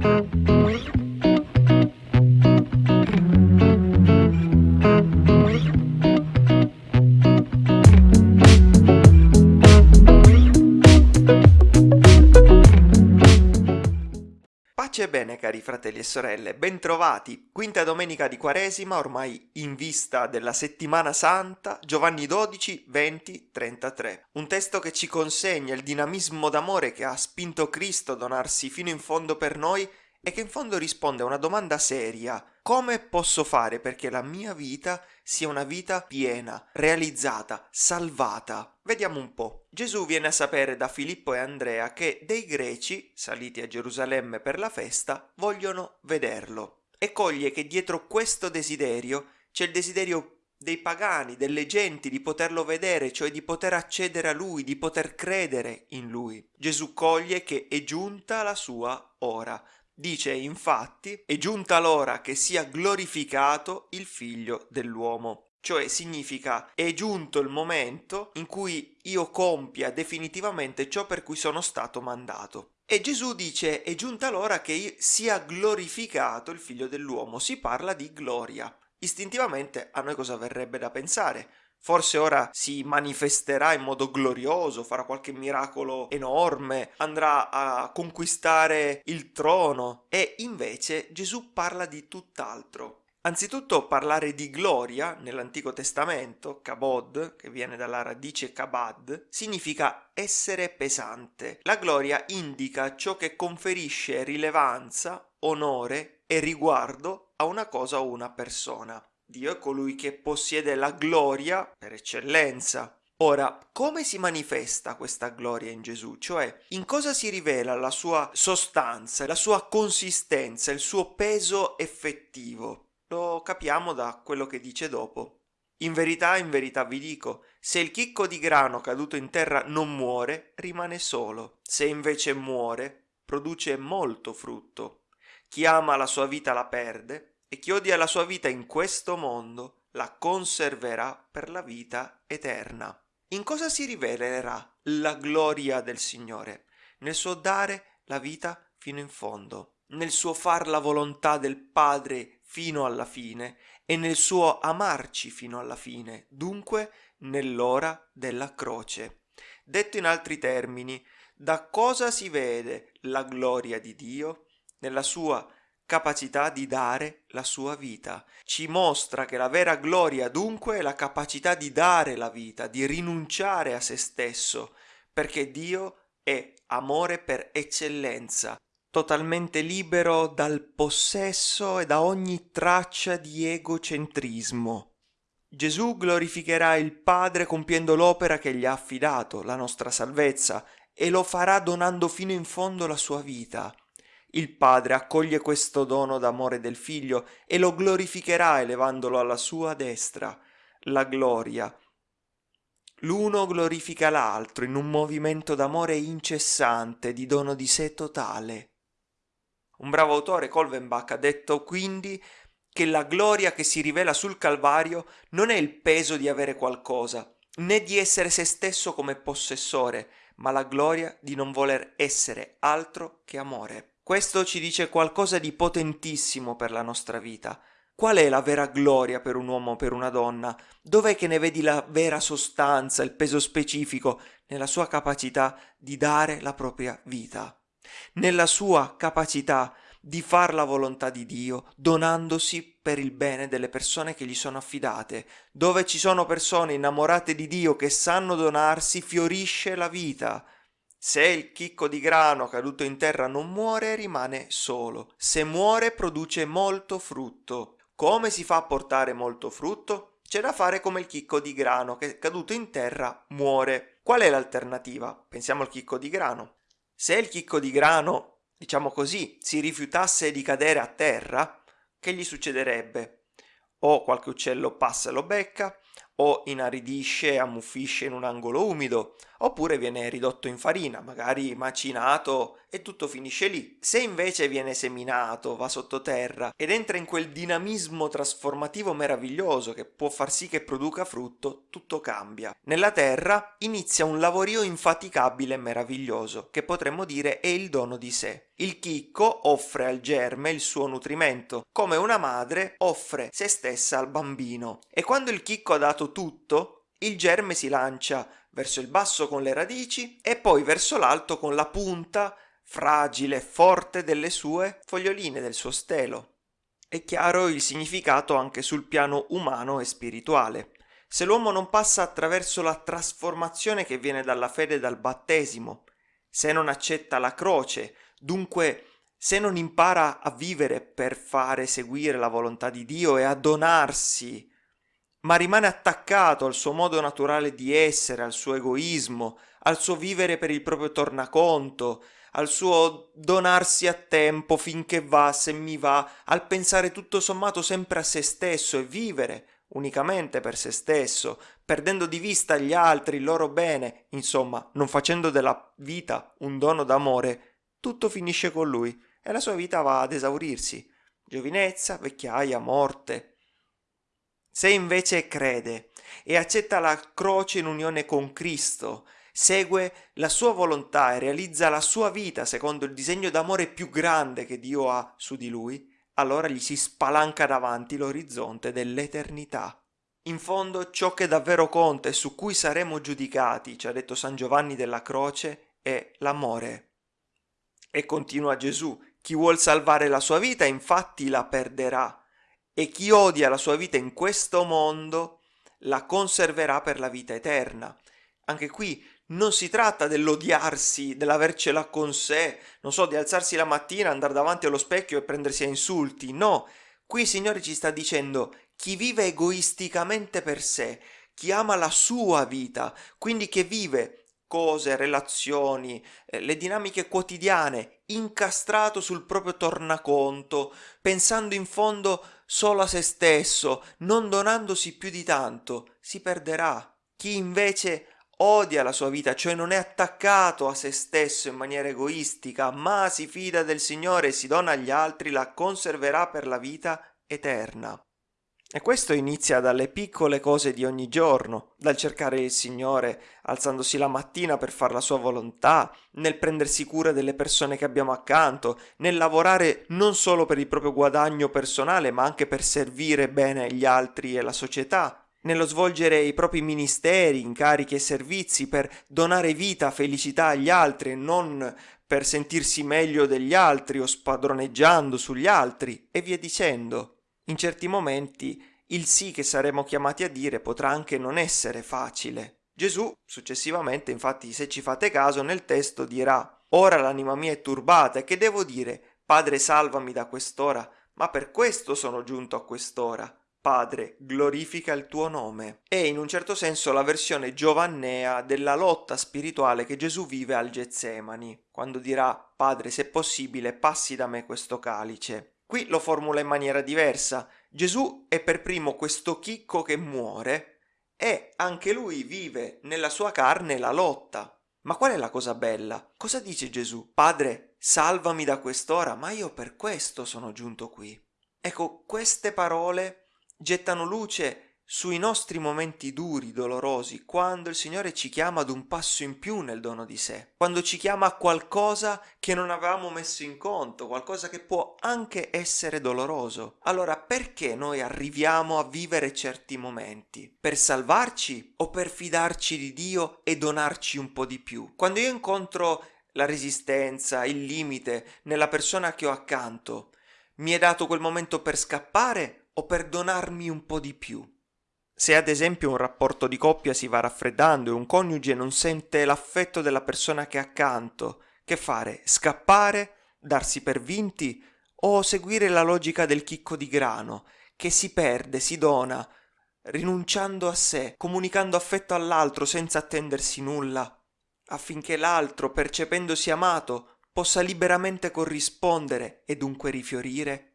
Pace e cari fratelli e sorelle, bentrovati, quinta domenica di Quaresima, ormai in vista della settimana santa, Giovanni 12, 20, 33. Un testo che ci consegna il dinamismo d'amore che ha spinto Cristo a donarsi fino in fondo per noi e che in fondo risponde a una domanda seria. Come posso fare perché la mia vita sia una vita piena, realizzata, salvata? Vediamo un po'. Gesù viene a sapere da Filippo e Andrea che dei greci, saliti a Gerusalemme per la festa, vogliono vederlo. E coglie che dietro questo desiderio c'è il desiderio dei pagani, delle genti, di poterlo vedere, cioè di poter accedere a lui, di poter credere in lui. Gesù coglie che è giunta la sua ora. Dice infatti, è giunta l'ora che sia glorificato il figlio dell'uomo. Cioè significa è giunto il momento in cui io compia definitivamente ciò per cui sono stato mandato. E Gesù dice è giunta l'ora che sia glorificato il figlio dell'uomo. Si parla di gloria. Istintivamente a noi cosa verrebbe da pensare? Forse ora si manifesterà in modo glorioso, farà qualche miracolo enorme, andrà a conquistare il trono. E invece Gesù parla di tutt'altro. Anzitutto parlare di gloria nell'Antico Testamento, kabod, che viene dalla radice kabad, significa essere pesante. La gloria indica ciò che conferisce rilevanza, onore e riguardo a una cosa o una persona. Dio è colui che possiede la gloria per eccellenza. Ora, come si manifesta questa gloria in Gesù? Cioè, in cosa si rivela la sua sostanza, la sua consistenza, il suo peso effettivo? Lo capiamo da quello che dice dopo. In verità, in verità vi dico, se il chicco di grano caduto in terra non muore, rimane solo. Se invece muore, produce molto frutto. Chi ama la sua vita la perde, e chi odia la sua vita in questo mondo la conserverà per la vita eterna. In cosa si rivelerà la gloria del Signore? Nel suo dare la vita fino in fondo, nel suo far la volontà del Padre fino alla fine e nel suo amarci fino alla fine, dunque nell'ora della croce. Detto in altri termini, da cosa si vede la gloria di Dio? Nella sua capacità di dare la sua vita. Ci mostra che la vera gloria dunque è la capacità di dare la vita, di rinunciare a se stesso, perché Dio è amore per eccellenza, totalmente libero dal possesso e da ogni traccia di egocentrismo. Gesù glorificherà il Padre compiendo l'opera che gli ha affidato, la nostra salvezza, e lo farà donando fino in fondo la sua vita. Il Padre accoglie questo dono d'amore del Figlio e lo glorificherà elevandolo alla sua destra. La gloria. L'uno glorifica l'altro in un movimento d'amore incessante, di dono di sé totale. Un bravo autore, Colvenbach, ha detto quindi che la gloria che si rivela sul Calvario non è il peso di avere qualcosa, né di essere se stesso come possessore, ma la gloria di non voler essere altro che amore. Questo ci dice qualcosa di potentissimo per la nostra vita. Qual è la vera gloria per un uomo o per una donna? Dov'è che ne vedi la vera sostanza, il peso specifico? Nella sua capacità di dare la propria vita, nella sua capacità di far la volontà di Dio, donandosi per il bene delle persone che gli sono affidate. Dove ci sono persone innamorate di Dio che sanno donarsi, fiorisce la vita. Se il chicco di grano caduto in terra non muore, rimane solo. Se muore, produce molto frutto. Come si fa a portare molto frutto? C'è da fare come il chicco di grano che caduto in terra muore. Qual è l'alternativa? Pensiamo al chicco di grano. Se il chicco di grano, diciamo così, si rifiutasse di cadere a terra, che gli succederebbe? O qualche uccello passa e lo becca, o inaridisce e ammuffisce in un angolo umido, oppure viene ridotto in farina, magari macinato e tutto finisce lì. Se invece viene seminato, va sottoterra ed entra in quel dinamismo trasformativo meraviglioso che può far sì che produca frutto, tutto cambia. Nella terra inizia un lavorio infaticabile e meraviglioso, che potremmo dire è il dono di sé. Il chicco offre al germe il suo nutrimento, come una madre offre se stessa al bambino. E quando il chicco ha dato tutto, il germe si lancia verso il basso con le radici e poi verso l'alto con la punta fragile e forte delle sue foglioline, del suo stelo. È chiaro il significato anche sul piano umano e spirituale. Se l'uomo non passa attraverso la trasformazione che viene dalla fede e dal battesimo, se non accetta la croce, dunque se non impara a vivere per fare seguire la volontà di Dio e a donarsi, ma rimane attaccato al suo modo naturale di essere, al suo egoismo, al suo vivere per il proprio tornaconto, al suo donarsi a tempo finché va, se mi va, al pensare tutto sommato sempre a se stesso e vivere unicamente per se stesso, perdendo di vista gli altri, il loro bene, insomma, non facendo della vita un dono d'amore, tutto finisce con lui e la sua vita va ad esaurirsi. Giovinezza, vecchiaia, morte. Se invece crede e accetta la croce in unione con Cristo, segue la sua volontà e realizza la sua vita secondo il disegno d'amore più grande che Dio ha su di lui, allora gli si spalanca davanti l'orizzonte dell'eternità. In fondo ciò che davvero conta e su cui saremo giudicati, ci ha detto San Giovanni della Croce, è l'amore. E continua Gesù, chi vuol salvare la sua vita infatti la perderà, e chi odia la sua vita in questo mondo la conserverà per la vita eterna. Anche qui non si tratta dell'odiarsi, dell'avercela con sé, non so, di alzarsi la mattina, andare davanti allo specchio e prendersi a insulti, no. Qui il Signore ci sta dicendo chi vive egoisticamente per sé, chi ama la sua vita, quindi che vive cose, relazioni, eh, le dinamiche quotidiane, incastrato sul proprio tornaconto, pensando in fondo solo a se stesso, non donandosi più di tanto, si perderà. Chi invece odia la sua vita, cioè non è attaccato a se stesso in maniera egoistica, ma si fida del Signore e si dona agli altri, la conserverà per la vita eterna. E questo inizia dalle piccole cose di ogni giorno, dal cercare il Signore alzandosi la mattina per fare la sua volontà, nel prendersi cura delle persone che abbiamo accanto, nel lavorare non solo per il proprio guadagno personale, ma anche per servire bene gli altri e la società, nello svolgere i propri ministeri, incarichi e servizi per donare vita, felicità agli altri e non per sentirsi meglio degli altri o spadroneggiando sugli altri e via dicendo. In certi momenti il sì che saremo chiamati a dire potrà anche non essere facile. Gesù, successivamente, infatti, se ci fate caso, nel testo dirà Ora l'anima mia è turbata e che devo dire? Padre salvami da quest'ora, ma per questo sono giunto a quest'ora. Padre, glorifica il tuo nome. È in un certo senso la versione giovannea della lotta spirituale che Gesù vive al Getsemani, quando dirà Padre, se possibile, passi da me questo calice. Qui lo formula in maniera diversa. Gesù è per primo questo chicco che muore e anche lui vive nella sua carne la lotta. Ma qual è la cosa bella? Cosa dice Gesù? Padre, salvami da quest'ora, ma io per questo sono giunto qui. Ecco, queste parole gettano luce sui nostri momenti duri, dolorosi, quando il Signore ci chiama ad un passo in più nel dono di sé, quando ci chiama a qualcosa che non avevamo messo in conto, qualcosa che può anche essere doloroso. Allora perché noi arriviamo a vivere certi momenti? Per salvarci o per fidarci di Dio e donarci un po' di più? Quando io incontro la resistenza, il limite nella persona che ho accanto, mi è dato quel momento per scappare o per donarmi un po' di più. Se ad esempio un rapporto di coppia si va raffreddando e un coniuge non sente l'affetto della persona che è accanto, che fare? Scappare? Darsi per vinti? O seguire la logica del chicco di grano, che si perde, si dona, rinunciando a sé, comunicando affetto all'altro senza attendersi nulla, affinché l'altro, percependosi amato, possa liberamente corrispondere e dunque rifiorire?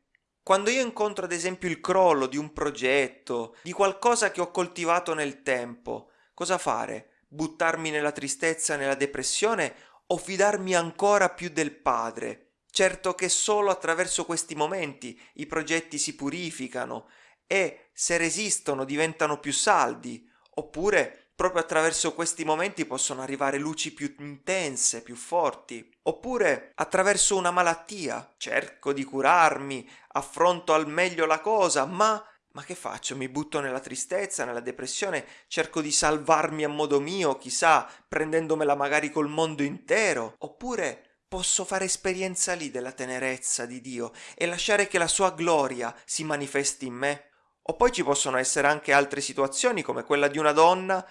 Quando io incontro ad esempio il crollo di un progetto, di qualcosa che ho coltivato nel tempo, cosa fare? Buttarmi nella tristezza, nella depressione o fidarmi ancora più del Padre? Certo che solo attraverso questi momenti i progetti si purificano e, se resistono, diventano più saldi, oppure proprio attraverso questi momenti possono arrivare luci più intense, più forti. Oppure attraverso una malattia. Cerco di curarmi, affronto al meglio la cosa, ma ma che faccio? Mi butto nella tristezza, nella depressione, cerco di salvarmi a modo mio, chissà, prendendomela magari col mondo intero. Oppure posso fare esperienza lì della tenerezza di Dio e lasciare che la sua gloria si manifesti in me. O poi ci possono essere anche altre situazioni come quella di una donna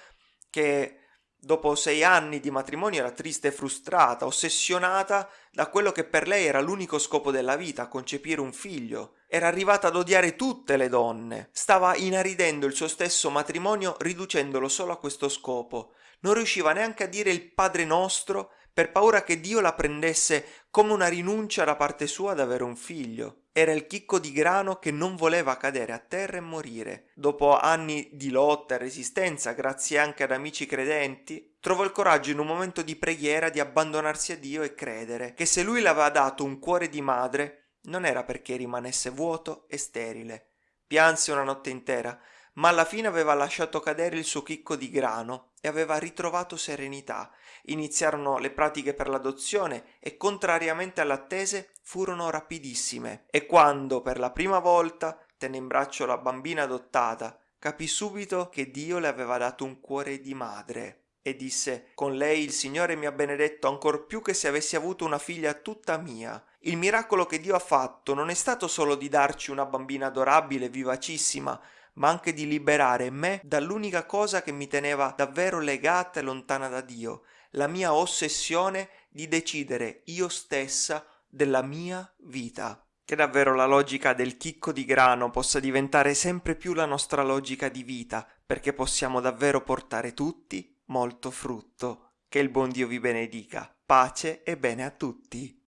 che dopo sei anni di matrimonio era triste e frustrata, ossessionata da quello che per lei era l'unico scopo della vita, concepire un figlio. Era arrivata ad odiare tutte le donne. Stava inaridendo il suo stesso matrimonio riducendolo solo a questo scopo. Non riusciva neanche a dire il Padre nostro per paura che Dio la prendesse come una rinuncia da parte sua ad avere un figlio. Era il chicco di grano che non voleva cadere a terra e morire. Dopo anni di lotta e resistenza, grazie anche ad amici credenti, trovò il coraggio in un momento di preghiera di abbandonarsi a Dio e credere che se lui le aveva dato un cuore di madre, non era perché rimanesse vuoto e sterile. Pianse una notte intera, ma alla fine aveva lasciato cadere il suo chicco di grano e aveva ritrovato serenità. Iniziarono le pratiche per l'adozione e, contrariamente alle attese, furono rapidissime. E quando per la prima volta tenne in braccio la bambina adottata, capì subito che Dio le aveva dato un cuore di madre. E disse, con lei il Signore mi ha benedetto ancor più che se avessi avuto una figlia tutta mia. Il miracolo che Dio ha fatto non è stato solo di darci una bambina adorabile, vivacissima, ma anche di liberare me dall'unica cosa che mi teneva davvero legata e lontana da Dio, la mia ossessione di decidere io stessa della mia vita. Che davvero la logica del chicco di grano possa diventare sempre più la nostra logica di vita, perché possiamo davvero portare tutti molto frutto. Che il buon Dio vi benedica. Pace e bene a tutti.